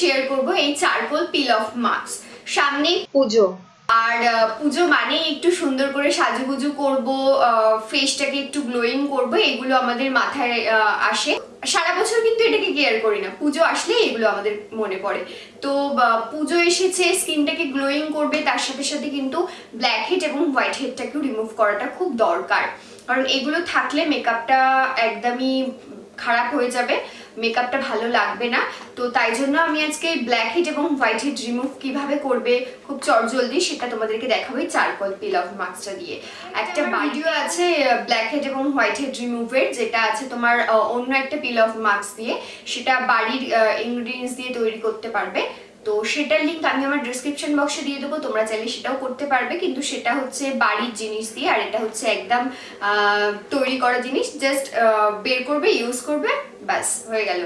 Share করব এই charcoal peel off mask সামনে পুজো। আর পুজো মানে একটু সুন্দর করে সাজুগুজু করব ফেসটাকে একটু গ্লোয়িং করব এগুলো আমাদের মাথায় আসে। সারা বছর কিন্তু এটাকে কেয়ার করি না। পুজো আসলে এগুলো আমাদের মনে পড়ে। তো পুজো এসেছে স্কিনটাকে গ্লোয়িং করবে তার সাথে সাথে কিন্তু ব্ল্যাক হেড এবং হোয়াইট হেডটাকেও রিমুভ করাটা খুব দরকার। কারণ এগুলো থাকলে মেকআপটা একদমই খারাপ হয়ে যাবে মেকআপটা ভালো লাগবে না। তো তাই জন্য আমি আজকে ব্ল্যাক হিট এবং হোয়াইট হিট রিমুভ কীভাবে করবে খুব চটজলদি সেটা তোমাদেরকে দেখাবো এই চারকোল পিল অফ মাস্কটা দিয়ে। একটা ভিডিও আছে ব্ল্যাক হেড এবং হোয়াইট হেড রিমুভের যেটা আছে তোমার অন্য একটা পিল অফ মাস্ক দিয়ে। সেটা বাড়ির ইনগ্রিডিয়েন্টস দিয়ে তৈরি করতে পারবে। তো সেটার লিঙ্ক আমি আমার ডিসক্রিপশন বক্সে দিয়ে দেবো, তোমরা চাইলে সেটাও করতে পারবে। কিন্তু সেটা হচ্ছে বাড়ির জিনিস দিয়ে, আর এটা হচ্ছে একদম তৈরি করা জিনিস। জাস্ট বের করবে ইউজ করবে, ব্যাস, হয়ে গেল।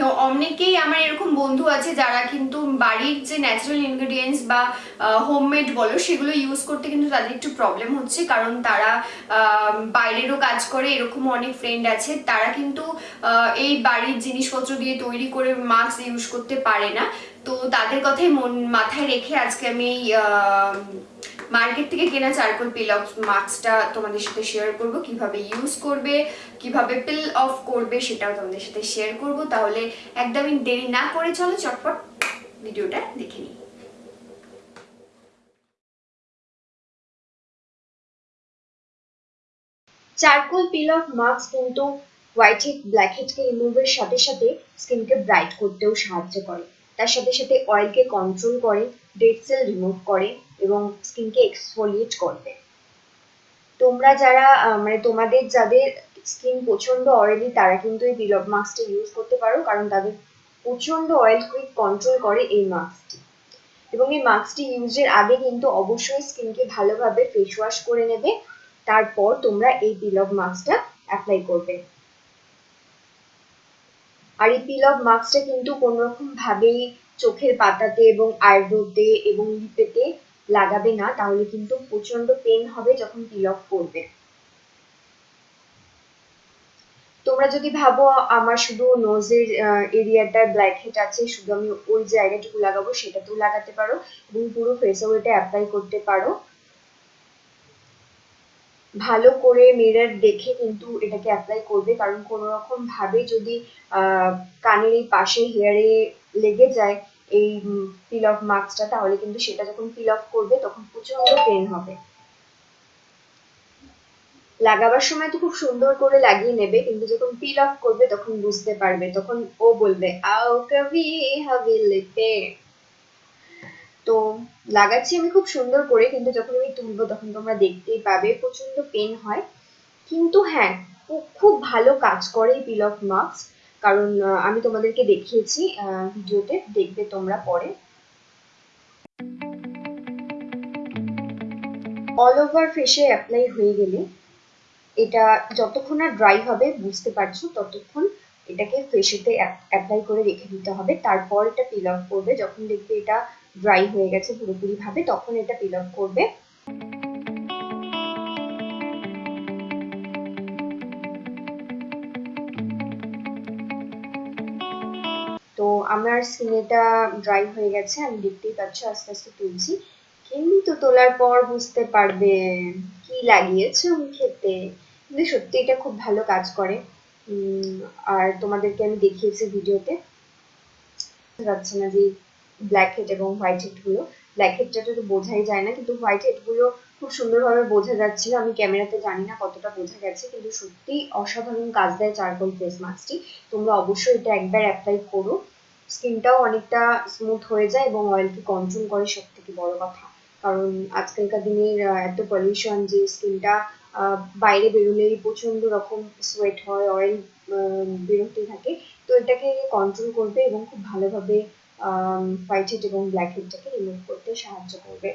তো অনেকেই আমার এরকম বন্ধু আছে যারা কিন্তু বাড়ির যে ন্যাচারাল ইনগ্রেডিয়েন্টস বা হোমমেড বলো, সেগুলো ইউজ করতে কিন্তু তাদের একটু প্রবলেম হচ্ছে। কারণ তারা বাইরেরও কাজ করে, এরকম অনেক ফ্রেন্ড আছে। তারা কিন্তু এই বাড়ির জিনিসপত্র দিয়ে তৈরি করে মাস্ক ইউজ করতে পারে না। তো তাদের কথাই মন মাথায় রেখে আজকে আমি মার্কেট থেকে কেনা চারকোল পিল অফ মাস্কটা তোমাদের সাথে শেয়ার করব। কীভাবে ইউজ করবে, কীভাবে পিল অফ করবে সেটাও তোমাদের সাথে শেয়ার করব। তাহলে একদমই দেরি না করে চলো, চটপট ভিডিওটা দেখে নিই। চারকোল পিল অফ মাস্ক কিন্তু হোয়াইট হেড ব্ল্যাক হেডকে রিমুভের সাথে সাথে স্কিনকে ব্রাইট করতেও সাহায্য করে। তার সাথে সাথে অয়েলকে কন্ট্রোল করে ডেড সেল রিমুভ করে এবং স্কিনকে এক্সফোলিয়েট করবে। তোমরা যারা মানে তোমাদের যাদের স্কিন প্রচণ্ড অয়েলি তারা কিন্তু এই অফ মাস্কটা ইউজ করতে পারো, কারণ তাদের প্রচণ্ড অয়েল কুইক কন্ট্রোল করে এই মাস্কটি এবং এই মাস্কটি ইউজের আগে কিন্তু অবশ্যই স্কিনকে ভালোভাবে ফেস ওয়াশ করে নেবে, তারপর তোমরা এই অফ মাস্কটা অ্যাপ্লাই করবে। আর এই পিল অফ মাস্কটা কিন্তু কোনো রকম ভাবেই চোখের পাতাতে এবং আইব্রোতে এবং লিপেতে লাগাবে না, তাহলে কিন্তু প্রচণ্ড পেন হবে যখন পিল অফ করবে। তোমরা যদি ভাবো আমার শুধু নোজের এরিয়াটায় ব্ল্যাক হেড আছে, শুধু আমি ওই জায়গাটুকু লাগাবো, সেটাতেও লাগাতে পারো এবং পুরো ফেসেও এটা অ্যাপ্লাই করতে পারো। ভালো করে মিরর দেখে কিন্তু এটাকে অ্যাপ্লাই করবে। কারণ কোনো রকম ভাবে যদি কানের এই পাশে হেয়ারে লেগে যায় এই পিল অফ মাস্কটা তাহলে কিন্তু সেটা যখন পিল অফ করবে, তখন প্রচণ্ড পেন হবে। লাগাবার সময় তো খুব সুন্দর করে লাগিয়ে নেবে, কিন্তু যখন পিল অফ করবে, তখন বুঝতে পারবে। তখন ও বলবে আও কবি তো লাগাচ্ছি আমি খুব সুন্দর করে, কিন্তু যখন আমি তুলবো তখন তোমরা দেখতেই পাবে প্রচণ্ড পেন হয়। কিন্তু হ্যাঁ খুব ভালো কাজ করে পিল অফ মাস্ক কারণ আমি তোমাদেরকে দেখিয়েছি ভিডিওতে, দেখবে তোমরা পরে। অল ওভার ফেসে অ্যাপ্লাই হয়ে গেলে এটা যতক্ষণ না ড্রাই হবে, বুঝতে পারছ, ততক্ষণ এটাকে ফেসেতে অ্যাপ্লাই করে রেখে দিতে হবে। তারপর এটা পিল অফ করবে। যখন দেখবে এটা ড্রাই হয়ে গেছে পুরোপুরি ভাবে তখন এটা পিল অফ করবে। তো আমার স্কিনেটা ড্রাই হয়ে গেছে, আমি দেখতেই পাচ্ছ, আস্তে আস্তে তুলছি। কিন্তু তোলার পর বুঝতে পারবে কি লাগিয়েছো মুখেতে কিন্তু সত্যি এটা খুব ভালো কাজ করে। আর তোমাদেরকে আমি দেখিয়েছি ভিডিওতে। যাচ্ছে না যে ব্ল্যাক হেড এবং হোয়াইট হেডগুলো। ব্ল্যাক হেডটা তো বোঝাই যায় না, কিন্তু হোয়াইট হেডগুলো খুব সুন্দরভাবে বোঝা যাচ্ছিল। আমি ক্যামেরাতে জানি না কতটা বোঝা গেছে, কিন্তু সত্যি অসাধারণ কাজ দেয় চারকোল ফেস মাস্কটি তোমরা অবশ্যই এটা একবার অ্যাপ্লাই করো। স্কিনটাও অনেকটা স্মুথ হয়ে যায় এবং অয়েলকে কন্ট্রোল করে সব থেকে বড় কথা। কারণ আজকালকার দিনের এত পলিউশন যে স্কিনটা বাইরে বেরোলেই প্রচণ্ড রকম সোয়েট হয় অয়েল বেরোতে থাকে। তো এটাকে কন্ট্রোল করবে এবং খুব ভালোভাবে হোয়াইট হেড এবং ব্ল্যাক হেডটাকে রিমুভ করতে সাহায্য করবে।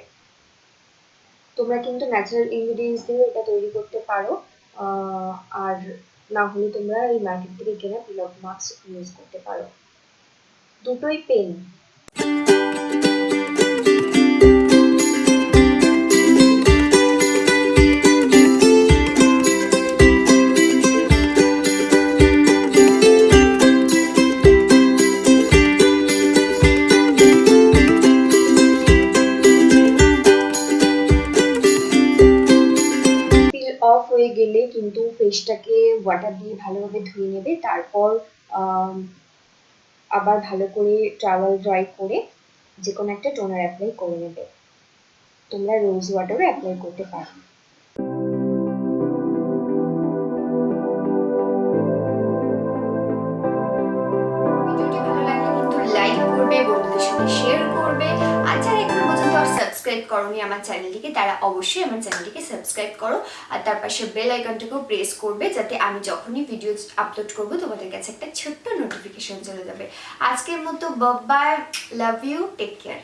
তোমরা কিন্তু ন্যাচারাল ইনগ্রিডিয়েন্টস দিয়ে এটা তৈরি করতে পারো। আর না হলে তোমরা এই মার্কেট থেকে কেনা পিল মাস্ক ইউজ করতে পারো। দুটোই পেন এলে কিন্তু ফেসটাকে ওয়াটার দিয়ে ভালোভাবে ধুয়ে নেবে, তারপর আবার ভালো করে টাওয়াল ড্রাই করে যে কোনো একটা টোনার অ্যাপ্লাই করে নেবে। তোমরা রোজ ওয়াটারও অ্যাপ্লাই করতে পারো। সাবস্ক্রাইব করনি আমার চ্যানেলটিকে তারা অবশ্যই আমার চ্যানেলটিকে সাবস্ক্রাইব করো। আর তার পাশে বেল আইকনটাকেও প্রেস করবে, যাতে আমি যখনই ভিডিও আপলোড করব, তোমাদের কাছে একটা ছোট্ট নোটিফিকেশন চলে যাবে। আজকের মতো bye love you take care